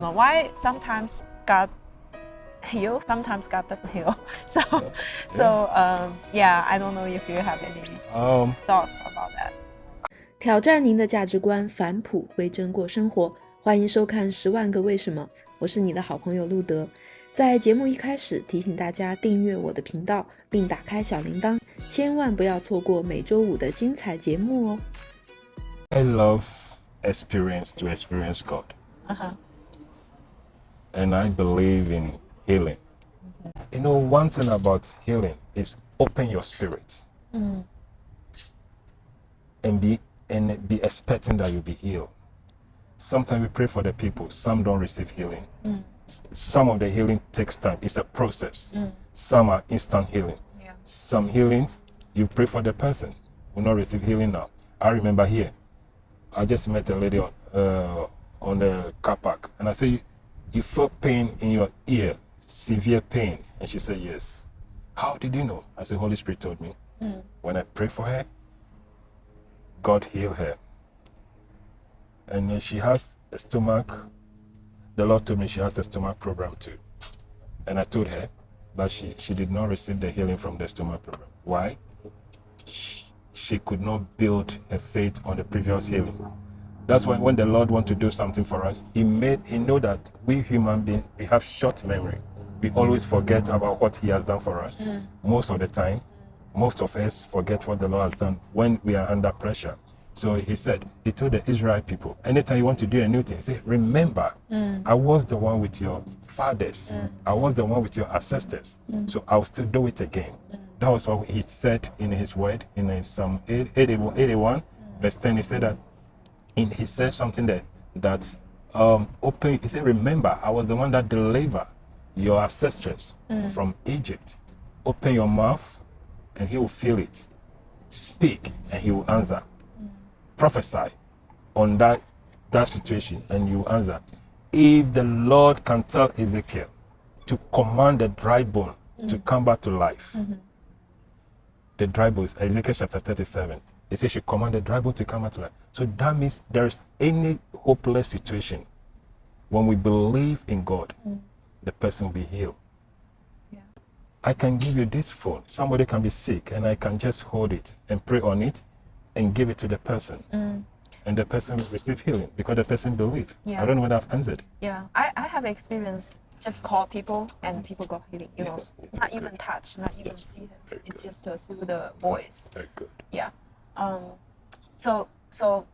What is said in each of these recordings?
Why sometimes God heal, sometimes God doesn't heal. So, so um, yeah, I don't know if you have any Um, thoughts about that. 挑战您的价值观，返璞归真过生活。欢迎收看《十万个为什么》，我是你的好朋友路德。在节目一开始，提醒大家订阅我的频道，并打开小铃铛，千万不要错过每周五的精彩节目哦。 I love experience to experience God. Uh-huh. And I believe in healing. You know, one thing about healing is open your spirit mm. and be and be expecting that you'll be healed. Sometimes we pray for the people, some don't receive healing. Mm. S- Some of the healing takes time. It's a process. Mm. Some are instant healing. Yeah. Some healings, you pray for the person, will not receive healing now. I remember here, I just met a lady on uh, on the car park, and I say, you, felt pain in your ear, severe pain," and she said, "Yes." How did you know? I said, "Holy Spirit told me." Hmm. When I pray for her, God healed her, and she has a stomach. The Lord told me she has a stomach problem too, and I told her, but she she did not receive the healing from the stomach problem. Why? She, she could not build her faith on the previous healing. That's why when the Lord wants to do something for us, He made He know that we human beings we have short memory. We always forget about what He has done for us. Mm. Most of the time, most of us forget what the Lord has done when we are under pressure. So He said, He told the Israel people, anytime you want to do a new thing, say, remember, mm. I was the one with your fathers. Mm. I was the one with your ancestors. So I'll still do it again. That was what He said in His word in Psalm 8 81, 81 verse 10. He said that in he said something that that um open he said remember i was the one that delivered your ancestors mm. from egypt. Open your mouth and he will fill it. Speak and he will answer. Prophesy on that that situation and you answer. If the lord can tell ezekiel to command the dry bone to mm. come back to life mm-hmm. the dry bones, Ezekiel chapter 37. It says she commanded the dry bone to come out to life. So that means there's any hopeless situation. When we believe in God, the person will be healed. Yeah. I can give you this phone. Somebody can be sick, and I can just hold it and pray on it and give it to the person. And the person will receive healing because the person believes. Yeah. I don't know what I've answered. Yeah, I, I have experienced just call people and people got healing. You know, Yes. not even touch, not even see him. Very It's good. just through the voice. Very good. Yeah. Um, so so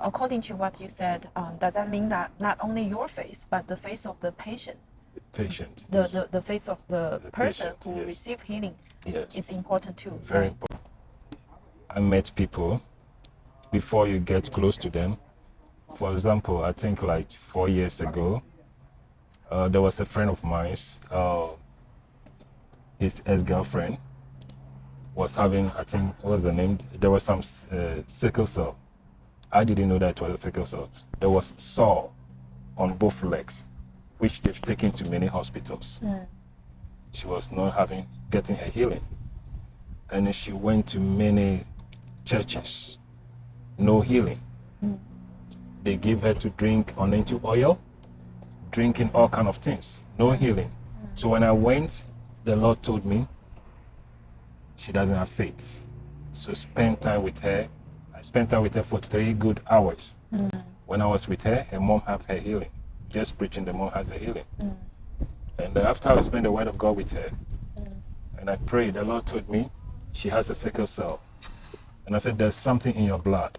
according to what you said, um, does that mean that not only your face but the face of the patient, Patient. the the, the face of the, The person patient, who yes. receive healing Yes. is important too. very right? important. I met people before you get close to them. For example, I think like four years ago, uh, there was a friend of mine. Uh, his ex-girlfriend was having, I think, what was the name? There was some uh, sickle cell. I didn't know that it was a sickle cell. There was sore on both legs, which they've taken to many hospitals. Hmm. She was not having getting her healing. And she went to many churches. No healing. Hmm. They gave her to drink anointing oil drinking all kind of things. No healing. Hmm. So when i went the lord told me she doesn't have faith. So spend time with her spent time with her for three good hours mm. when i was with her her mom have her healing just preaching the mom has a healing mm. and uh, after i spent the word of god with her mm. and I prayed. The Lord told me she has a sickle cell. And I said, There's something in your blood,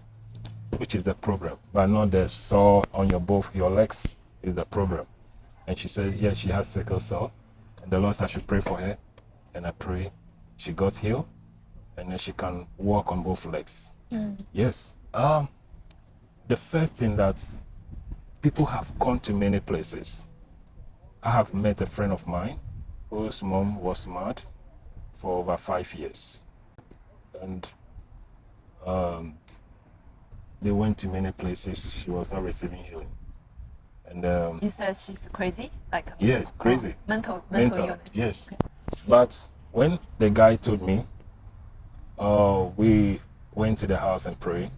which is the problem, but not the sore on your both your legs is the problem. And she said, Yes, she has sickle cell. And the Lord said I should pray for her. And I prayed. She got healed. And then she can walk on both legs. Yes. Um, the first thing that people have gone to many places. I have met a friend of mine whose mom was mad for over five years. And um, they went to many places. She was not receiving healing. And um, You said she's crazy, like yes, crazy. mental mental, Mental, illness. yes. But when the guy told me, uh, we went to the house and prayed.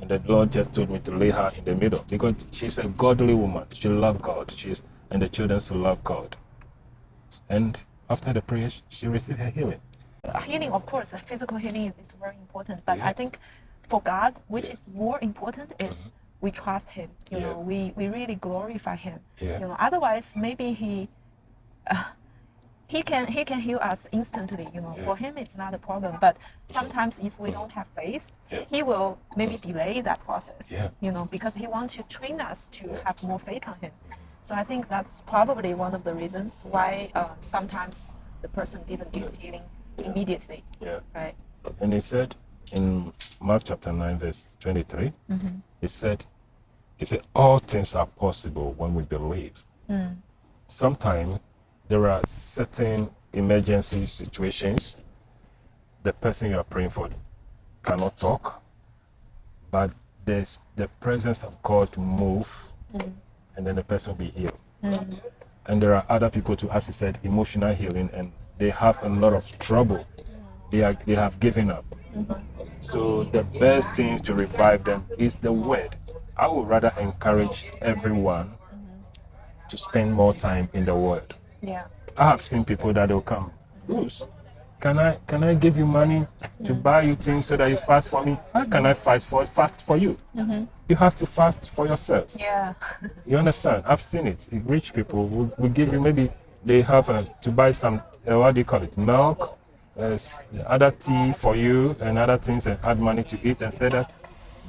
And the Lord just told me to lay her in the middle because she's a godly woman. She loves God. She's and the children to love God. And after the prayer, she received her healing. Healing, of course, physical healing is very important. But Yeah. I think for God, which is more important, is we trust Him. You Yeah. know, we, we really glorify Him. Yeah. You know, otherwise maybe He uh, He can He can heal us instantly. You know, for Him it's not a problem. But sometimes if we don't have faith, Yeah. He will maybe delay that process. Yeah. You know, because He wants to train us to have more faith on Him. Mm-hmm. So I think that's probably one of the reasons why uh, sometimes the person didn't get healing immediately, Yeah. right? And he said in Mark chapter 9, verse 23, mm-hmm. he said, he said, all things are possible when we believe. Mm. Sometimes there are certain emergency situations the person you are praying for cannot talk, but there's the presence of God to move, mm. and then the person will be healed. Mm. And there are other people too, as you said, emotional healing, and they have a lot of trouble. They are they have given up. Mm-hmm. So the best thing to revive them is the word. I would rather encourage everyone mm-hmm. to spend more time in the word. Yeah. I have seen people that will come. Bruce, can I can I give you money to buy you things so that you fast for me? How can I fast for fast for you? You have to fast for yourself. Yeah. You understand? I've seen it. Rich people will, will give you maybe they have uh, to buy some uh, what do you call it? Milk, uh, other tea for you, and other things, and add money to eat and say that.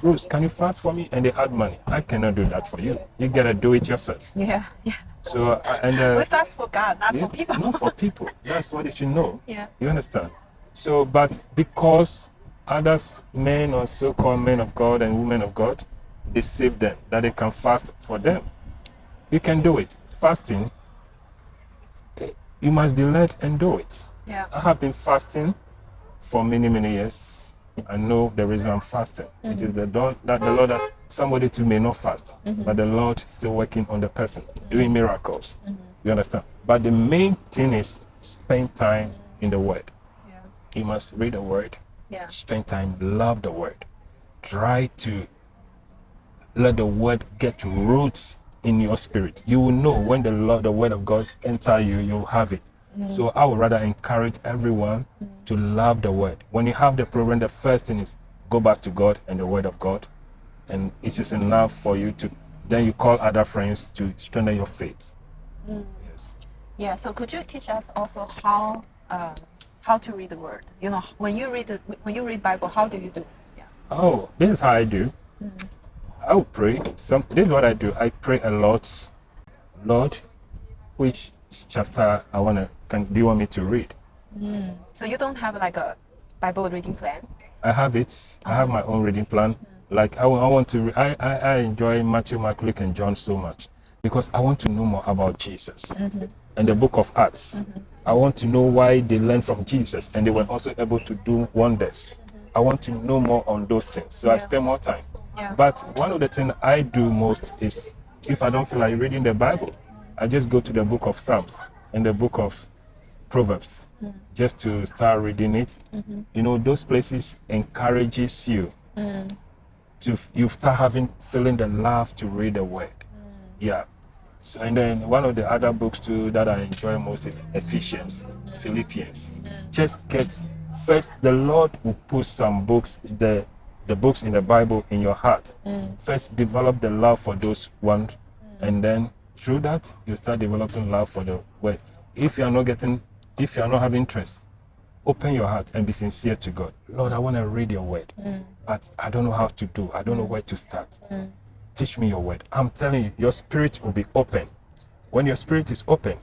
Bruce, can you fast for me? And they add money. I cannot do that for you. You gotta do it yourself. Yeah. Yeah. So uh, and uh, We fast for God, not yeah, for people. not for people. That's what you should know. Yeah. You understand? So, but because other men or so-called men of God and women of God deceive them that they can fast for them, you can do it. Fasting, eh, you must be led and do it. Yeah. I have been fasting for many, many years. I know the reason I'm fasting. It is mm-hmm. the Lord that the Lord has somebody too may not fast, but mm-hmm. the Lord is still working on the person, doing miracles. Mm-hmm. You understand? But the main thing is spend time in the Word. Yeah. You must read the Word, Yeah. spend time, love the Word. Try to let the Word get roots in your spirit. You will know when the Lord, the Word of God enter you, you'll have it. So I would rather encourage everyone to love the Word. When you have the problem, the first thing is go back to God and the Word of God, and it is just enough for you to. Then you call other friends to strengthen your faith. Yes. Yeah. So could you teach us also how um, how to read the word? You know, when you read the, when you read Bible, how do you do? Yeah. Oh, this is how I do. I will pray. Some this is what I do. I pray a lot. Lord, which chapter I wanna can do you want me to read? Mm. So you don't have like a Bible reading plan? I have it. I have my own reading plan. Mm. Like I, I want to. I, I I enjoy Matthew, Mark, Luke, and John so much because I want to know more about Jesus mm-hmm. and the Book of Acts. Mm-hmm. I want to know why they learned from Jesus and they were also able to do wonders. Mm-hmm. I want to know more on those things, so I spend more time. Yeah. But one of the things I do most is if I don't feel like reading the Bible, I just go to the Book of Psalms and the Book of Proverbs mm. just to start reading it. Mm-hmm. You know, those places encourages you mm. to you start having feeling the love to read the word. Mm. Yeah. So and then one of the other books too that I enjoy most is Ephesians, Philippians. Just get first the Lord will put some books the the books in the Bible in your heart. First develop the love for those ones and then through that you start developing love for the word. If you are not getting if you are not having interest, open your heart and be sincere to God. Lord, I want to read your word, mm. but I don't know how to do. I don't know mm. where to start. Mm. Teach me your word. I'm telling you, your spirit will be open. When your spirit is open,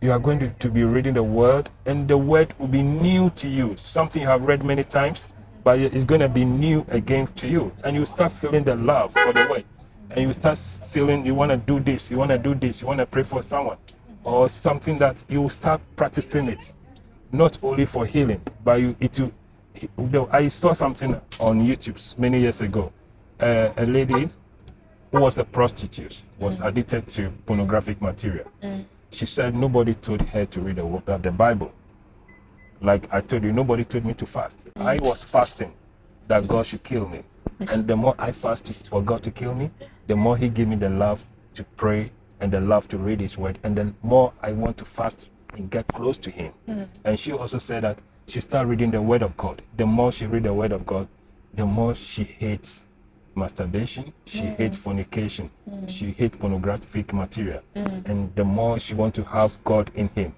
you are going to, to be reading the word, and the word will be new to you. Something you have read many times, but it's going to be new again to you. And you start feeling the love for the word. And you start feeling you want to do this, you want to do this, you want to pray for someone, or something that you will start practicing it not only for healing, but you, it will. you I saw something on YouTube many years ago. Uh, a lady who was a prostitute was addicted to pornographic material. She said nobody told her to read the, uh, the Bible. Like I told you, nobody told me to fast. I was fasting that God should kill me. And the more I fasted for God to kill me, the more He gave me the love to pray and the love to read His Word. And the more I want to fast and get close to Him. Mm. And she also said that she started reading the Word of God. The more she read the Word of God, the more she hates masturbation, she mm. hates fornication, mm. she hates pornographic material, and the more she want to have God in him,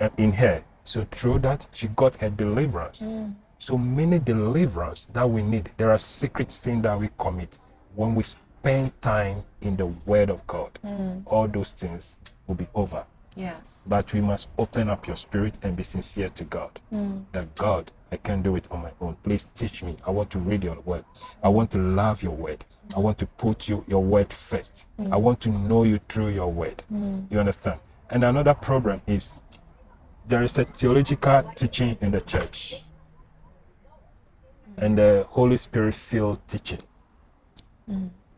uh, in her. So through that, she got her deliverance. So many deliverance that we need. There are secret sins that we commit when we spend time in the Word of God. Hmm. All those things will be over. Yes. But we must open up your spirit and be sincere to God. Hmm. That God, I can't do it on my own. Please teach me. I want to read your word. I want to love your word. I want to put you your word first. Hmm. I want to know you through your word. You understand? And another problem is there is a theological teaching in the church and the Holy Spirit filled teaching.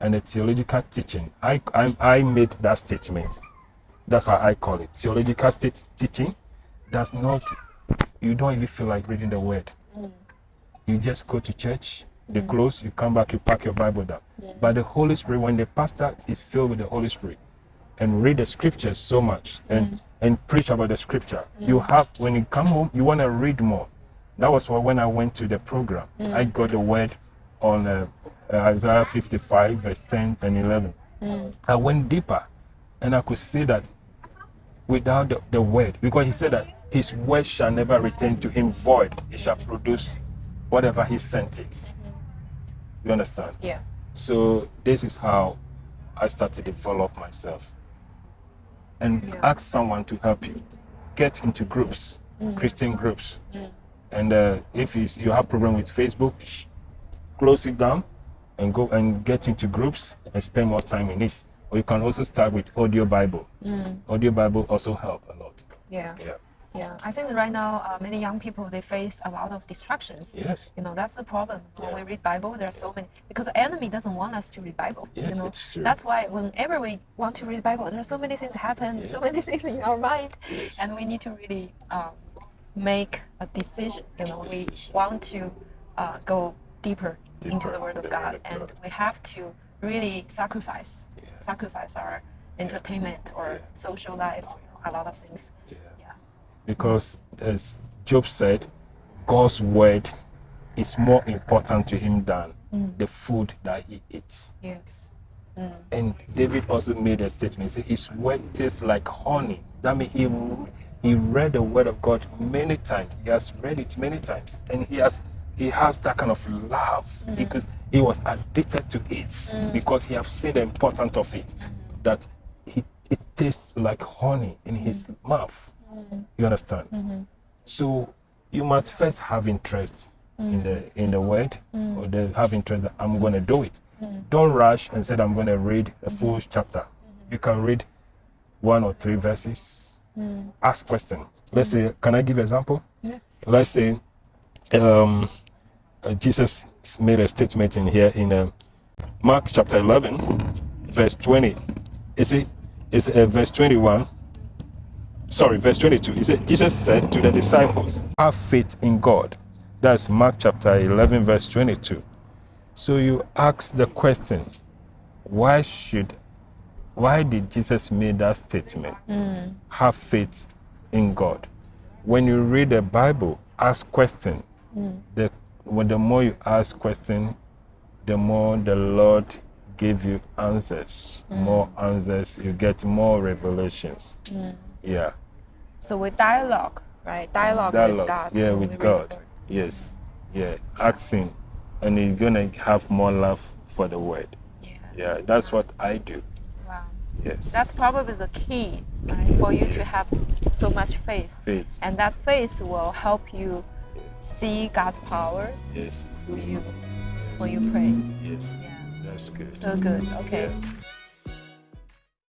And the theological teaching, I, I, I made that statement. That's how I call it. Theological state teaching does not, you don't even feel like reading the word. You just go to church, they close, you come back, you pack your Bible down. But the Holy Spirit, when the pastor is filled with the Holy Spirit and read the scriptures so much and, mm. and preach about the scripture, you have, when you come home, you want to read more. That was why when I went to the program, I got the word on uh, uh, Isaiah 55, verse 10 and 11. I went deeper and I could see that without the, the word, because he said that his word shall never return to him void, it shall produce whatever he sent it. You understand? Yeah. So this is how I start to develop myself. And Yeah. ask someone to help you. Get into groups, Christian groups. And uh, if you have problem with Facebook, close it down and go and get into groups and spend more time in it. Or you can also start with audio Bible. Audio Bible also help a lot. Yeah. Yeah. Yeah. I think right now uh, many young people they face a lot of distractions. Yes. You know that's the problem when Yeah. we read Bible. There are so many because the enemy doesn't want us to read Bible. Yes, you know it's true. that's why whenever we want to read Bible, there are so many things happen, so many things in our mind, Yes. and we need to really um, make a decision. You know, we want to uh, go deeper, into the Word of God, Word and God. we have to really sacrifice, Yeah. sacrifice our entertainment or Yeah. social life. A lot of things. Yeah. Yeah. Because as Job said, God's word is more important to him than mm. the food that he eats. Yes. Mm. And David also made a statement. He said, His word tastes like honey. That means he, he read the word of God many times. He has read it many times. And he has he has that kind of love mm. because he was addicted to it mm. because he has seen the importance of it. That he, it tastes like honey in his mm. mouth. You understand? Mm-hmm. So you must first have interest in the in the word, or the, have interest that I'm going to do it. Don't rush and say I'm going to read a mm-hmm. full chapter. Mm-hmm. You can read one or three verses. Ask question. Let's say, can I give example? Yeah. Let's say, um, Jesus made a statement in here in uh, Mark chapter 11, verse 20. Is it? Is uh, verse 21? sorry, verse 22. He said, Jesus said to the disciples, Have faith in God. That's Mark chapter 11, verse 22. So you ask the question, why should, why did Jesus make that statement? Have faith in God. When you read the Bible, ask question. The, when the more you ask question, the more the Lord give you answers. Mm. More answers, you get more revelations. Mm. Yeah. So with dialogue, right? Dialogue, with God. Yeah, with God. Yes. Yeah. Asking. And you're gonna have more love for the word. Yeah. Yeah, that's what I do. Wow. Yes. That's probably the key, right, for you to have so much faith. faith. And that faith will help you see God's power Yes. through you when you pray. Yes. Yeah. That's good. So good. Okay. Yeah.